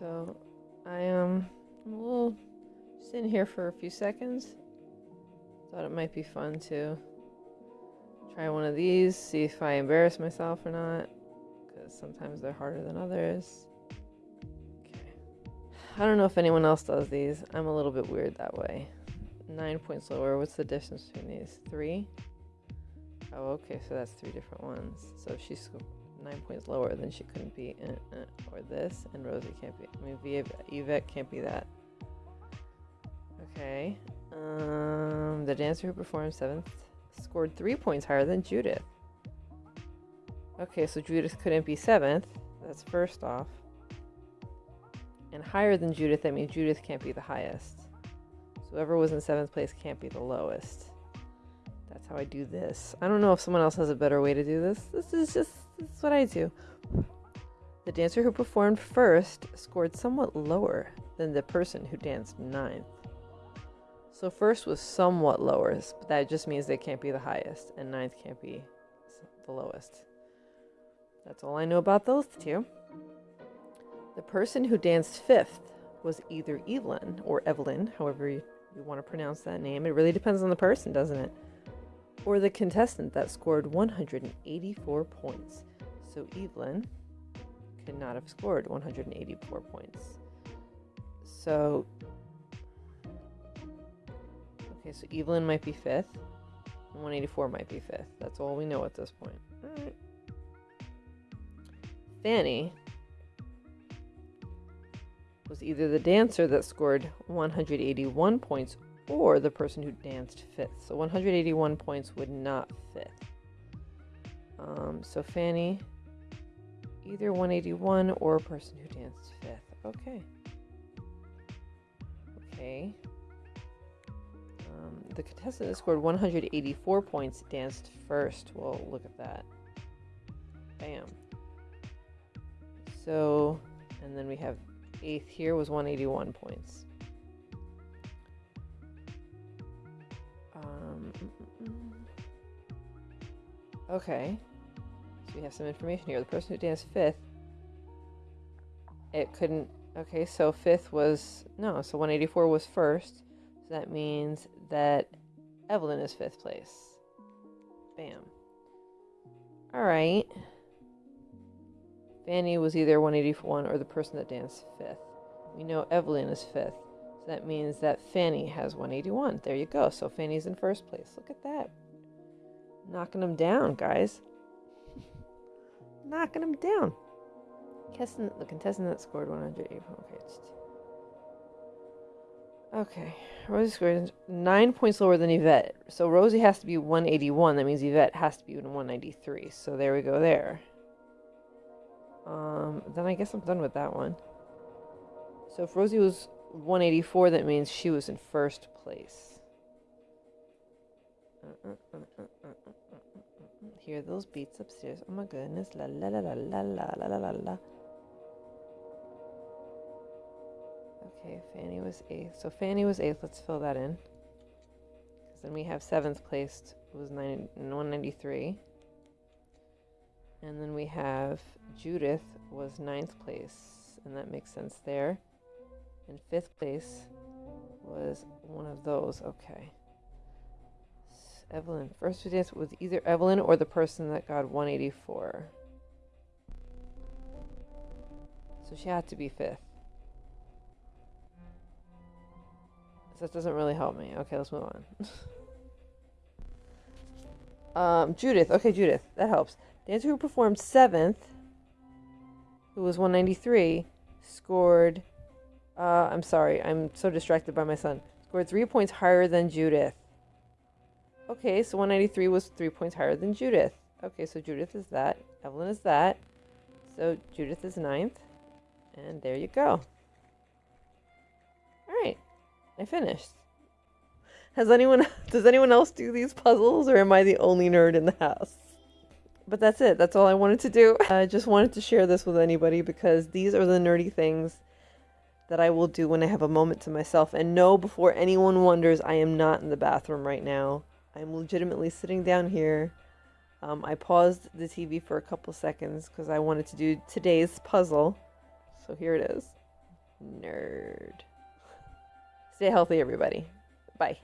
So I am um, a little sitting here for a few seconds. Thought it might be fun to try one of these, see if I embarrass myself or not, because sometimes they're harder than others. Okay. I don't know if anyone else does these. I'm a little bit weird that way. Nine points lower. What's the difference between these? Three? Oh, okay, so that's three different ones. So she's nine points lower, then she couldn't be, uh, uh, or this, and Rosie can't be. I mean, Yvette can't be that. Okay. Um, the dancer who performed seventh scored three points higher than Judith. Okay, so Judith couldn't be seventh. That's first off. And higher than Judith, that means Judith can't be the highest. So whoever was in seventh place can't be the lowest. That's how I do this. I don't know if someone else has a better way to do this. This is just this is what I do. The dancer who performed first scored somewhat lower than the person who danced ninth. So first was somewhat lower, but that just means they can't be the highest, and ninth can't be the lowest. That's all I know about those two. The person who danced fifth was either Evelyn or Evelyn, however you, you want to pronounce that name. It really depends on the person, doesn't it? Or the contestant that scored 184 points. So Evelyn could not have scored 184 points. So Okay, so Evelyn might be fifth. And 184 might be fifth. That's all we know at this point. Alright. Fanny was either the dancer that scored 181 points or the person who danced fifth. So 181 points would not fit. Um, so Fanny, either 181 or a person who danced fifth. Okay. Okay. Um, the contestant that scored 184 points danced first. Well, look at that. Bam. So, and then we have eighth here was 181 points. Um, mm, mm, mm. okay. So we have some information here. The person who danced fifth, it couldn't. Okay, so fifth was no. So 184 was first. So that means that Evelyn is fifth place. Bam. All right. Fanny was either 181 or the person that danced fifth. We know Evelyn is fifth. So that means that Fanny has 181. There you go. So Fanny's in first place. Look at that. Knocking them down, guys. Knocking them down. The contestant that scored 184. Okay, Okay, Rosie scored nine points lower than Yvette. So Rosie has to be 181. That means Yvette has to be in 193. So there we go there. Um, then I guess I'm done with that one. So if Rosie was 184, that means she was in first place. Uh, uh, uh, Hear those beats upstairs. Oh my goodness. La la la la la la la la la. Okay, Fanny was eighth. So Fanny was eighth. Let's fill that in. Because then we have seventh placed was 90, 193. And then we have Judith was ninth place. And that makes sense there. And fifth place was one of those. Okay. Evelyn. First we did was either Evelyn or the person that got 184. So she had to be fifth. So That doesn't really help me. Okay, let's move on. um, Judith. Okay, Judith. That helps. Dancer who performed seventh, who was 193, scored. Uh, I'm sorry. I'm so distracted by my son. Scored three points higher than Judith. Okay, so 193 was three points higher than Judith. Okay, so Judith is that. Evelyn is that. So Judith is ninth. And there you go. All right, I finished. Has anyone does anyone else do these puzzles or am I the only nerd in the house? But that's it. That's all I wanted to do. I just wanted to share this with anybody because these are the nerdy things that I will do when I have a moment to myself. And no, before anyone wonders, I am not in the bathroom right now. I'm legitimately sitting down here. Um, I paused the TV for a couple seconds because I wanted to do today's puzzle. So here it is. Nerd. Stay healthy, everybody. Bye.